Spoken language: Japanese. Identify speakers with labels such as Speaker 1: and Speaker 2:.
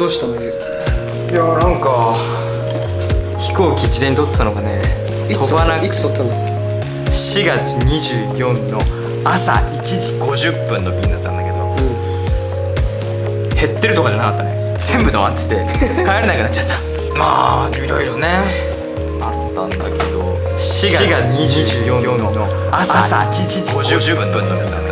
Speaker 1: どうしたの？ゆう
Speaker 2: いやなんか飛行機事前に取ったのがね。飛ばなく
Speaker 1: いつ撮ったの
Speaker 2: ？4月24の朝1時50分の便だったんだけど。
Speaker 1: う
Speaker 2: 減ってるとかじゃなかったね。全部止まってて 帰れなくなっちゃった。まあいろいろね。あったんだけど。4月24の朝8時50分の便だっだね。